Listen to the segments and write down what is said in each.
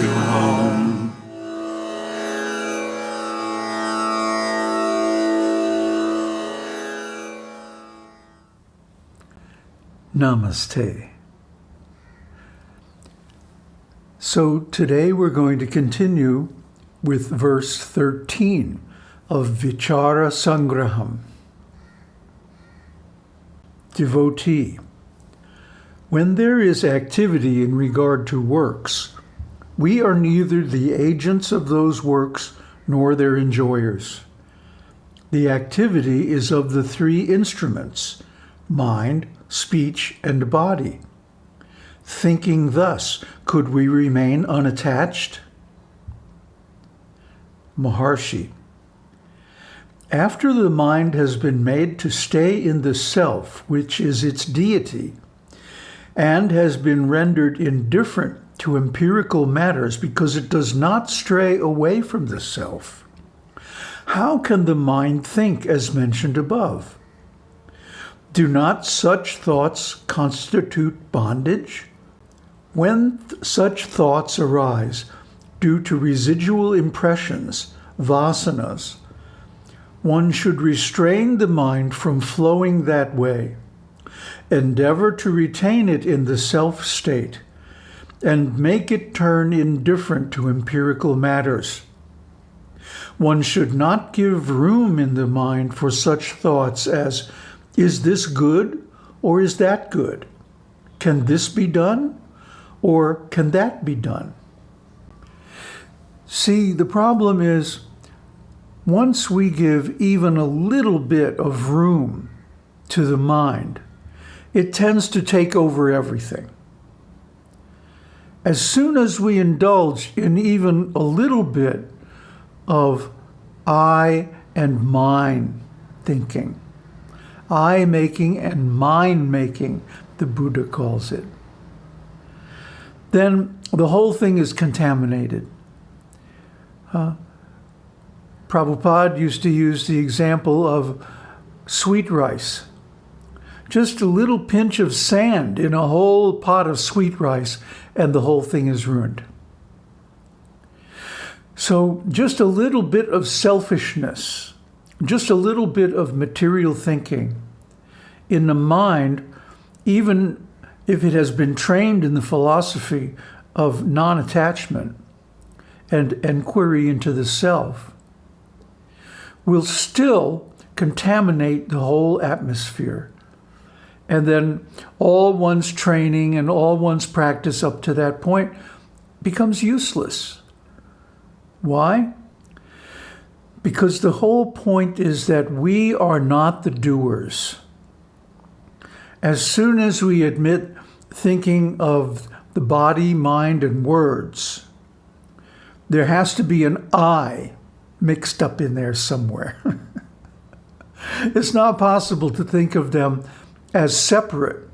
to home. Namaste. So today we're going to continue with verse 13 of Vichara Sangraham. Devotee. When there is activity in regard to works, we are neither the agents of those works nor their enjoyers. The activity is of the three instruments, mind, speech, and body. Thinking thus, could we remain unattached? Maharshi. After the mind has been made to stay in the self, which is its deity, and has been rendered indifferent to empirical matters because it does not stray away from the self, how can the mind think as mentioned above? Do not such thoughts constitute bondage? When th such thoughts arise due to residual impressions, vasanas, one should restrain the mind from flowing that way, endeavor to retain it in the self state, and make it turn indifferent to empirical matters. One should not give room in the mind for such thoughts as, is this good or is that good? Can this be done or can that be done? See, the problem is once we give even a little bit of room to the mind, it tends to take over everything. As soon as we indulge in even a little bit of I and mine thinking, I making and mind making, the Buddha calls it, then the whole thing is contaminated. Uh, Prabhupada used to use the example of sweet rice. Just a little pinch of sand in a whole pot of sweet rice and the whole thing is ruined. So just a little bit of selfishness, just a little bit of material thinking in the mind, even if it has been trained in the philosophy of non-attachment and inquiry into the self, will still contaminate the whole atmosphere. And then all one's training and all one's practice up to that point becomes useless. Why? Because the whole point is that we are not the doers. As soon as we admit thinking of the body, mind, and words, there has to be an I mixed up in there somewhere. it's not possible to think of them as separate.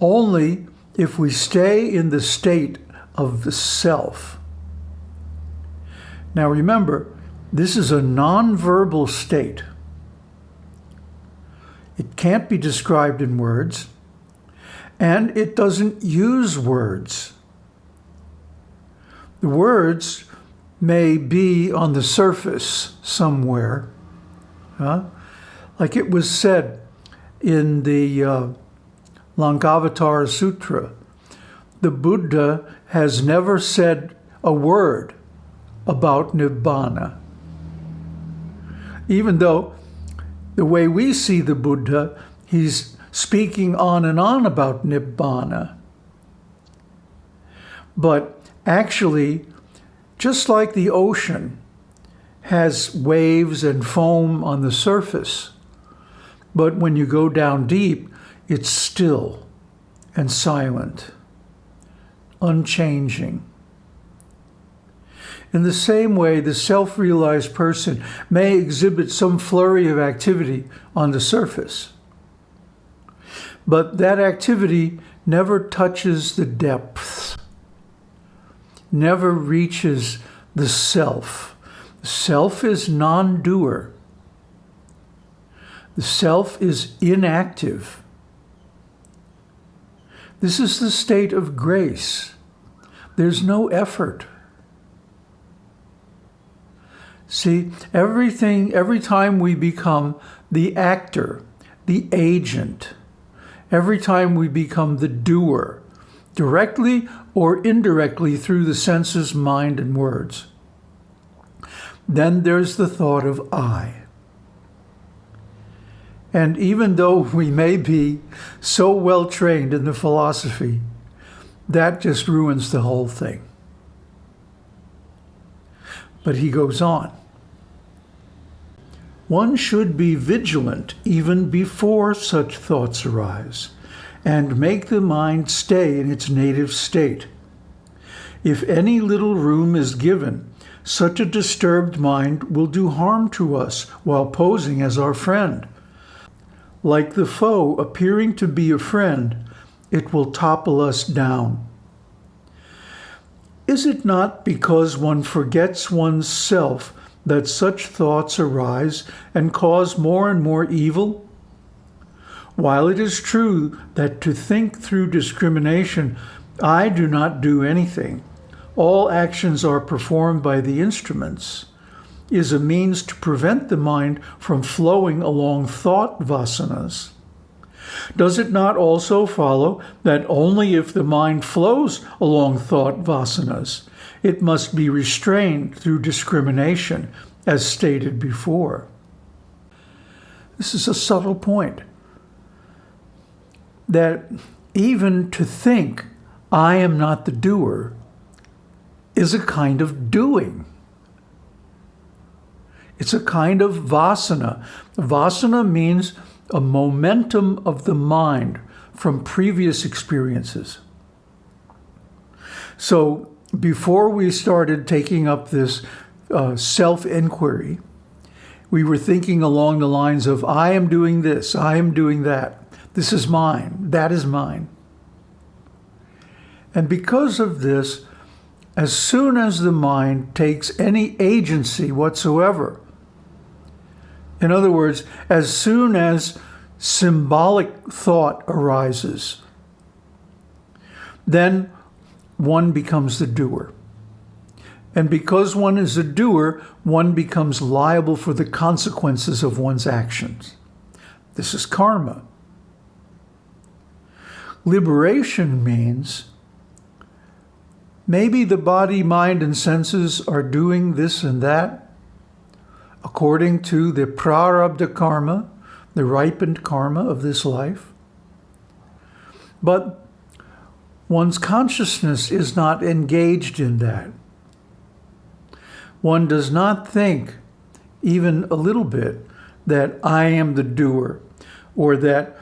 Only if we stay in the state of the self. Now remember, this is a non-verbal state. It can't be described in words, and it doesn't use words. The words may be on the surface somewhere, huh? Like it was said in the uh, Lankavatara Sutra, the Buddha has never said a word about Nibbana. Even though the way we see the Buddha, he's speaking on and on about Nibbana. But actually, just like the ocean has waves and foam on the surface, but when you go down deep, it's still and silent, unchanging. In the same way, the self-realized person may exhibit some flurry of activity on the surface. But that activity never touches the depths, never reaches the self. Self is non-doer. The self is inactive. This is the state of grace there's no effort. See, everything, every time we become the actor, the agent, every time we become the doer, directly or indirectly through the senses, mind, and words, then there's the thought of I. And even though we may be so well trained in the philosophy, that just ruins the whole thing. But he goes on. One should be vigilant even before such thoughts arise and make the mind stay in its native state. If any little room is given, such a disturbed mind will do harm to us while posing as our friend. Like the foe appearing to be a friend, it will topple us down. Is it not because one forgets one's self that such thoughts arise and cause more and more evil? While it is true that to think through discrimination, I do not do anything, all actions are performed by the instruments, is a means to prevent the mind from flowing along thought vasanas. Does it not also follow that only if the mind flows along thought vasanas, it must be restrained through discrimination, as stated before? This is a subtle point. That even to think, I am not the doer, is a kind of doing. It's a kind of vasana. Vasana means a momentum of the mind from previous experiences. So before we started taking up this uh, self-inquiry, we were thinking along the lines of, I am doing this, I am doing that. This is mine, that is mine. And because of this, as soon as the mind takes any agency whatsoever in other words, as soon as symbolic thought arises, then one becomes the doer. And because one is a doer, one becomes liable for the consequences of one's actions. This is karma. Liberation means maybe the body, mind, and senses are doing this and that, according to the prarabdha karma, the ripened karma of this life. But one's consciousness is not engaged in that. One does not think, even a little bit, that I am the doer, or that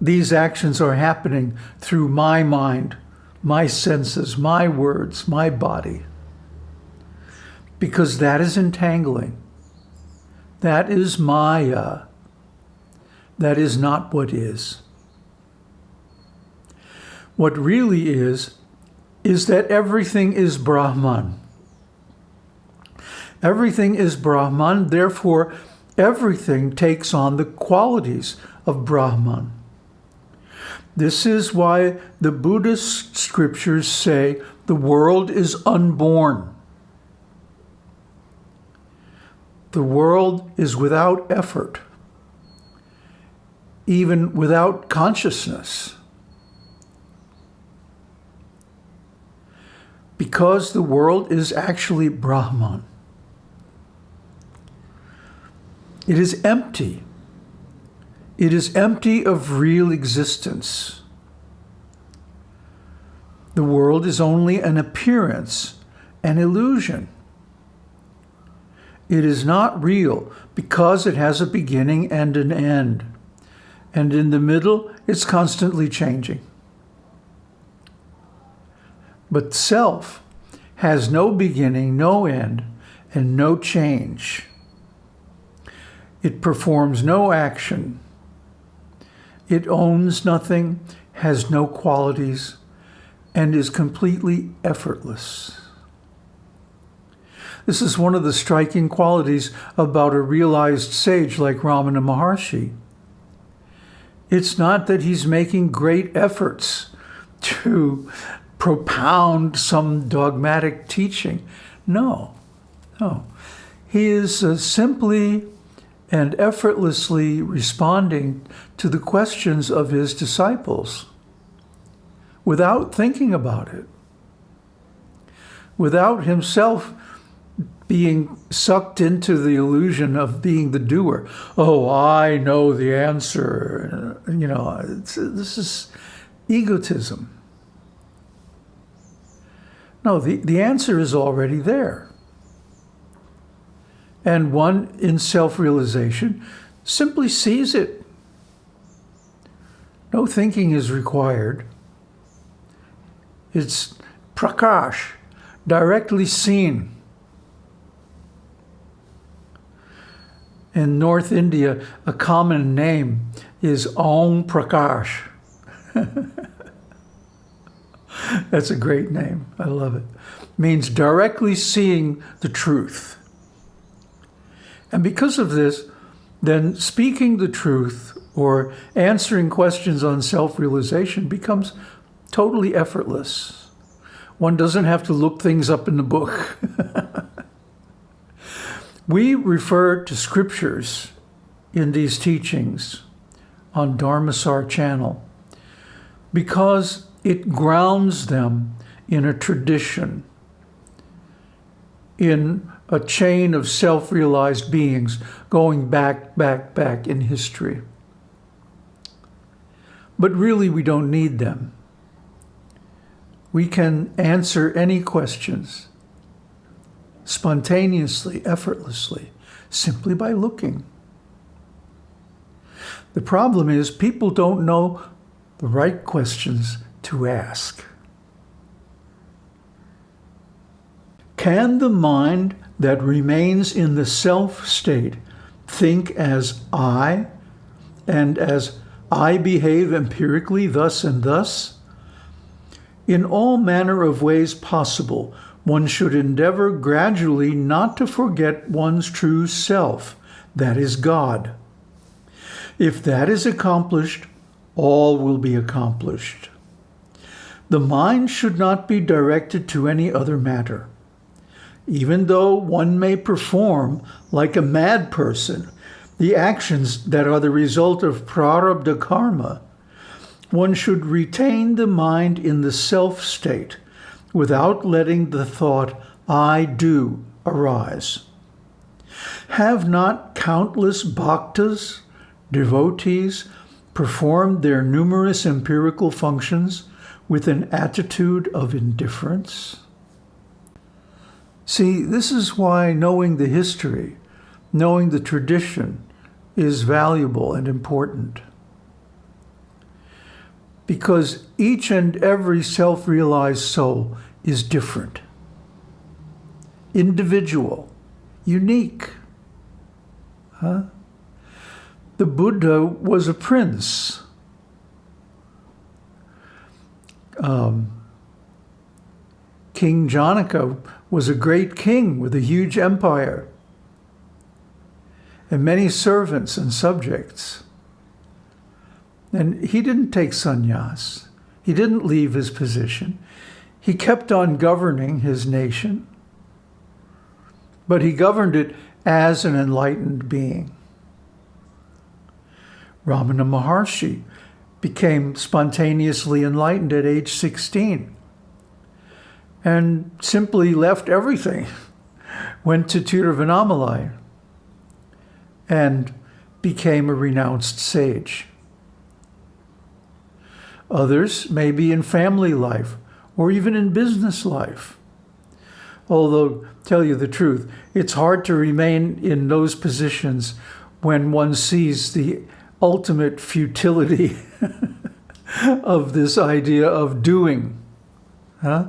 these actions are happening through my mind, my senses, my words, my body. Because that is entangling. That is Maya. That is not what is. What really is, is that everything is Brahman. Everything is Brahman, therefore everything takes on the qualities of Brahman. This is why the Buddhist scriptures say the world is unborn. The world is without effort, even without consciousness. Because the world is actually Brahman. It is empty. It is empty of real existence. The world is only an appearance, an illusion. It is not real because it has a beginning and an end. And in the middle, it's constantly changing. But self has no beginning, no end, and no change. It performs no action. It owns nothing, has no qualities, and is completely effortless. This is one of the striking qualities about a realized sage like Ramana Maharshi. It's not that he's making great efforts to propound some dogmatic teaching. No, no. He is uh, simply and effortlessly responding to the questions of his disciples without thinking about it, without himself being sucked into the illusion of being the doer. Oh, I know the answer. You know, this is egotism. No, the, the answer is already there. And one in self-realization simply sees it. No thinking is required. It's prakash, directly seen. In North India, a common name is Om Prakash. That's a great name. I love it. Means directly seeing the truth. And because of this, then speaking the truth or answering questions on self-realization becomes totally effortless. One doesn't have to look things up in the book. we refer to scriptures in these teachings on Dharmasar channel because it grounds them in a tradition, in a chain of self-realized beings going back, back, back in history. But really, we don't need them. We can answer any questions spontaneously, effortlessly, simply by looking. The problem is people don't know the right questions to ask. Can the mind that remains in the self state think as I and as I behave empirically thus and thus? In all manner of ways possible, one should endeavor gradually not to forget one's true self, that is God. If that is accomplished, all will be accomplished. The mind should not be directed to any other matter. Even though one may perform, like a mad person, the actions that are the result of prarabdha karma, one should retain the mind in the self state without letting the thought, I do, arise. Have not countless bhaktas, devotees, performed their numerous empirical functions with an attitude of indifference? See, this is why knowing the history, knowing the tradition is valuable and important. Because each and every self-realized soul is different, individual, unique. Huh? The Buddha was a prince um, King Janaka was a great king with a huge empire and many servants and subjects. And he didn't take sannyas. He didn't leave his position. He kept on governing his nation, but he governed it as an enlightened being. Ramana Maharshi became spontaneously enlightened at age 16 and simply left everything, went to Tiruvannamalai and became a renounced sage. Others may be in family life or even in business life. Although, tell you the truth, it's hard to remain in those positions when one sees the ultimate futility of this idea of doing. Huh?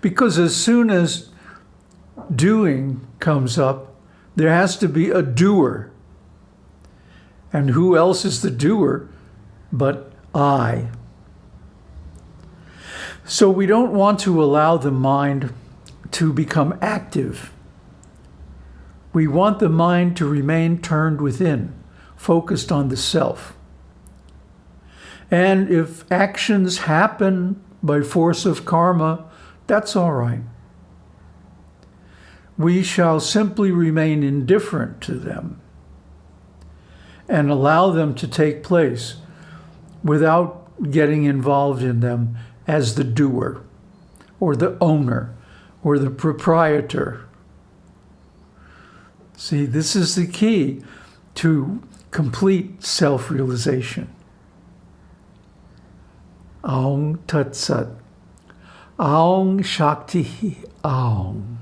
Because as soon as doing comes up, there has to be a doer. And who else is the doer but I? So we don't want to allow the mind to become active. We want the mind to remain turned within, focused on the self. And if actions happen by force of karma, that's all right. We shall simply remain indifferent to them and allow them to take place without getting involved in them as the doer or the owner or the proprietor. See, this is the key to complete self-realization. Aung Tat Sat. Aung Shakti Aung.